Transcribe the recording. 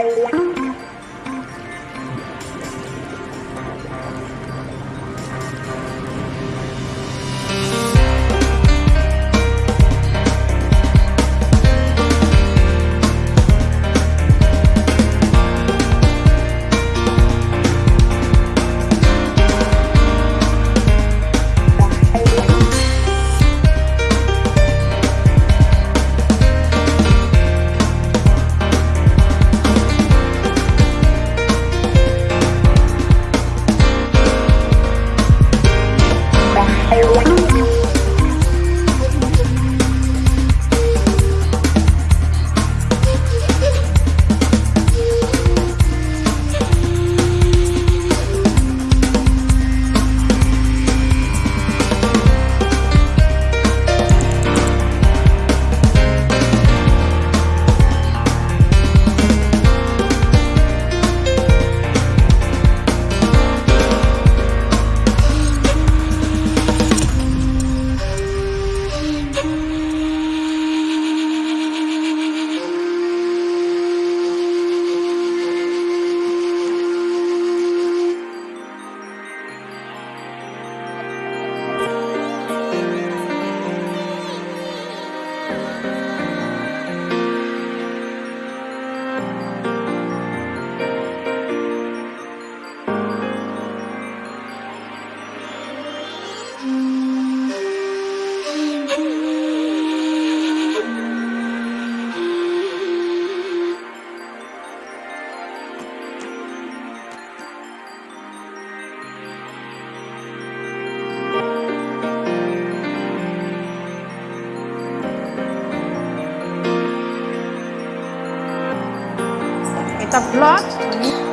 I like a vlog.